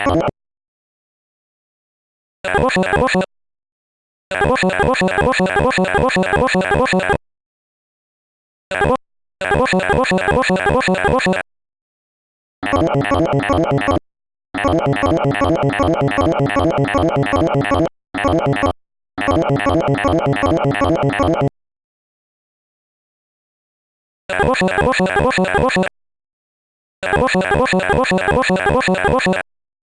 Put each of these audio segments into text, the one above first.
Woof, woof, woof, woof, woof, woof, woof, woof, woof, woof, woof, woof, woof, woof,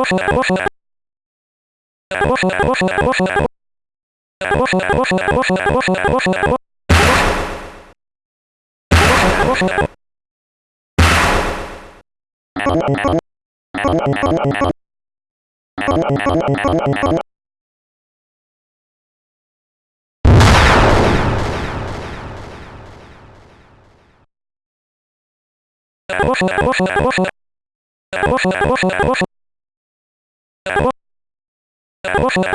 Osta, osta. Oh, Oh,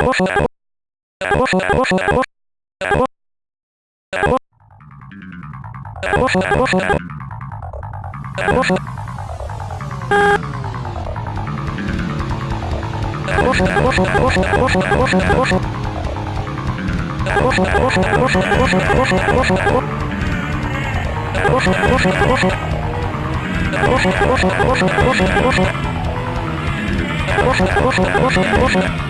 Thank you.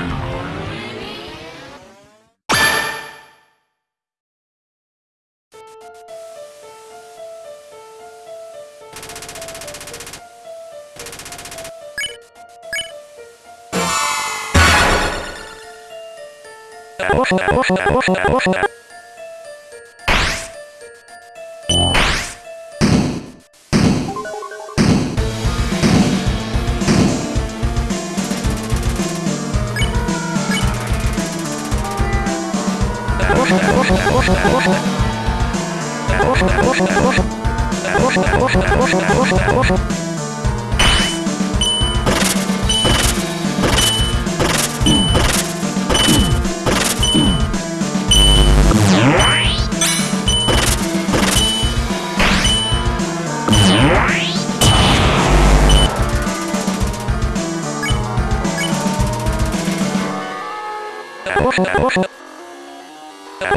Oh,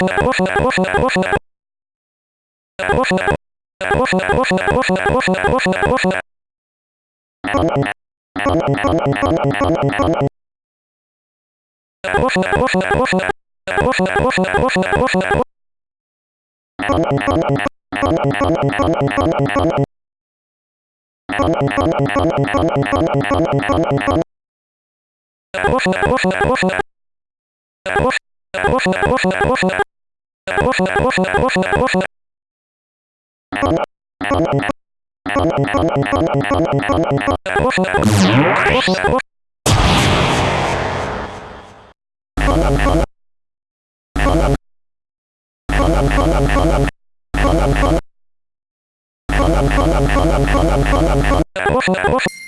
Osta, osta, osta. Osta, osta, osta, osta. Oh,